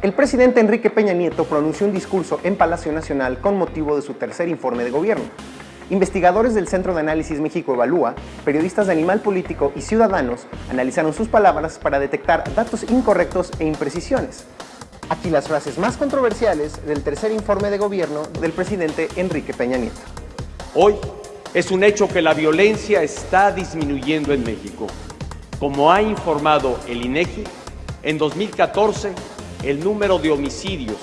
El presidente Enrique Peña Nieto pronunció un discurso en Palacio Nacional con motivo de su tercer informe de gobierno. Investigadores del Centro de Análisis México Evalúa, periodistas de Animal Político y ciudadanos analizaron sus palabras para detectar datos incorrectos e imprecisiones. Aquí las frases más controversiales del tercer informe de gobierno del presidente Enrique Peña Nieto. Hoy es un hecho que la violencia está disminuyendo en México. Como ha informado el INEGI, en 2014 el número de homicidios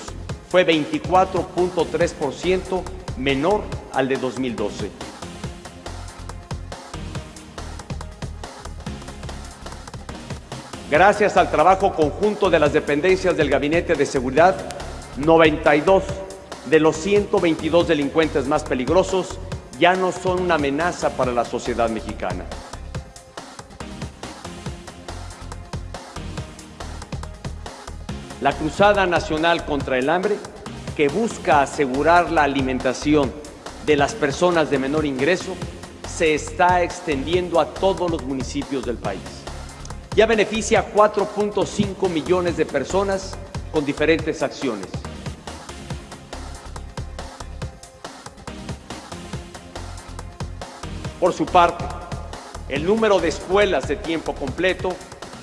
fue 24.3% menor al de 2012. Gracias al trabajo conjunto de las dependencias del Gabinete de Seguridad, 92 de los 122 delincuentes más peligrosos ya no son una amenaza para la sociedad mexicana. La Cruzada Nacional contra el Hambre, que busca asegurar la alimentación de las personas de menor ingreso, se está extendiendo a todos los municipios del país. Ya beneficia a 4.5 millones de personas con diferentes acciones. Por su parte, el número de escuelas de tiempo completo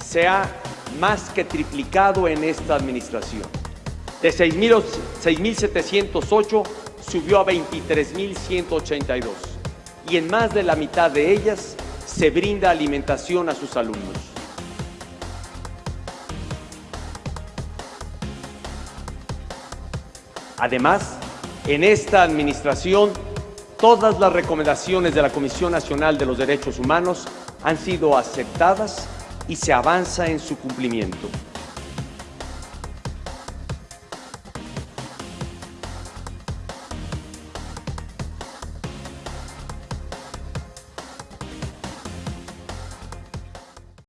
se ha más que triplicado en esta administración. De 6.708 subió a 23.182 y en más de la mitad de ellas se brinda alimentación a sus alumnos. Además, en esta administración Todas las recomendaciones de la Comisión Nacional de los Derechos Humanos han sido aceptadas y se avanza en su cumplimiento.